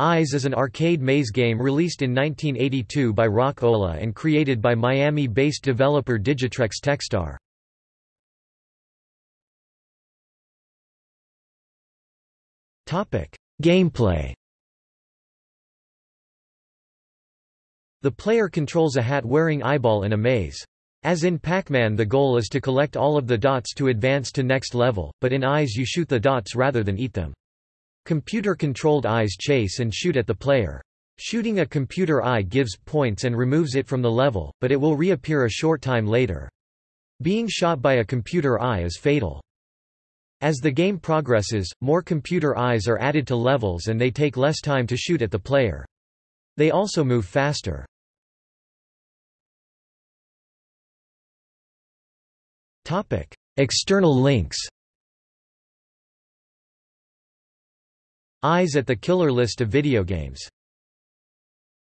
Eyes is an arcade maze game released in 1982 by Rock-Ola and created by Miami-based developer Digitrex Techstar. Gameplay The player controls a hat-wearing eyeball in a maze. As in Pac-Man the goal is to collect all of the dots to advance to next level, but in Eyes you shoot the dots rather than eat them. Computer-controlled eyes chase and shoot at the player. Shooting a computer eye gives points and removes it from the level, but it will reappear a short time later. Being shot by a computer eye is fatal. As the game progresses, more computer eyes are added to levels and they take less time to shoot at the player. They also move faster. External links Eyes at the killer list of video games